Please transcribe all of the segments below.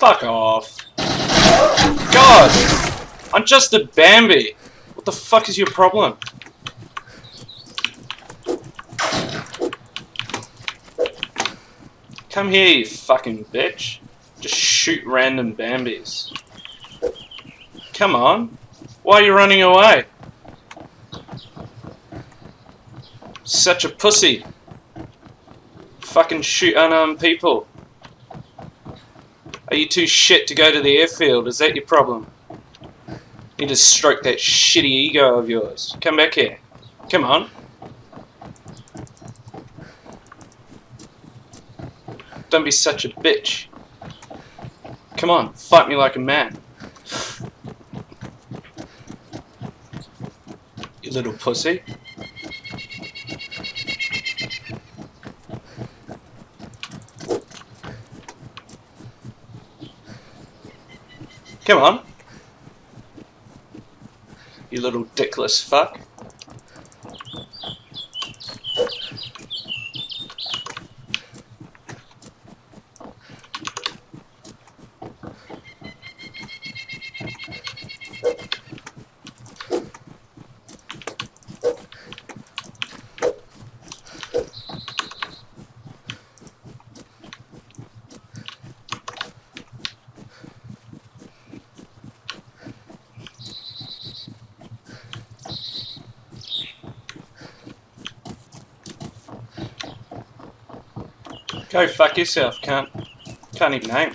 Fuck off. God! I'm just a Bambi. What the fuck is your problem? Come here, you fucking bitch. Just shoot random Bambis. Come on. Why are you running away? Such a pussy. Fucking shoot unarmed people. Are you too shit to go to the airfield? Is that your problem? You to stroke that shitty ego of yours. Come back here. Come on. Don't be such a bitch. Come on, fight me like a man. You little pussy. Come on. You little dickless fuck. Go fuck yourself, can't can't even aim.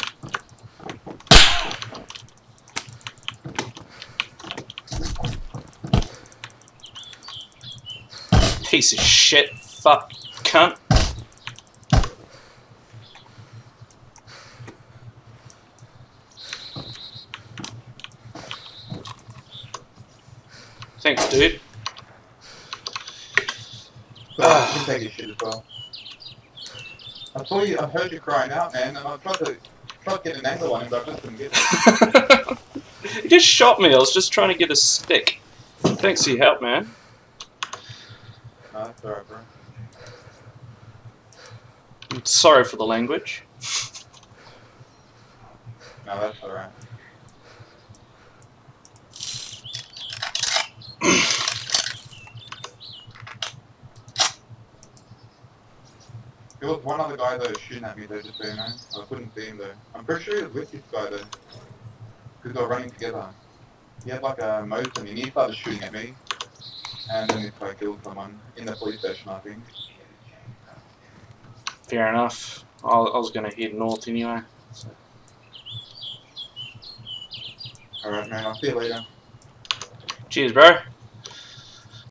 Piece of shit, fuck, cunt. Thanks, dude. As well. I saw you, I heard you crying out, man, and I tried to, tried to get an angle on him, but I just couldn't get it. he just shot me. I was just trying to get a stick. Thanks for your help, man. No, that's alright, bro. I'm sorry for the language. No, that's alright. There was one other guy that was shooting at me though, just so you know. I couldn't see him though. I'm pretty sure he was with this guy though. Because they were running together. He had like a motor and he started shooting at me. And then this guy killed someone in the police station, I think. Fair enough. I I was going to head north anyway. So. Alright man, I'll see you later. Cheers, bro.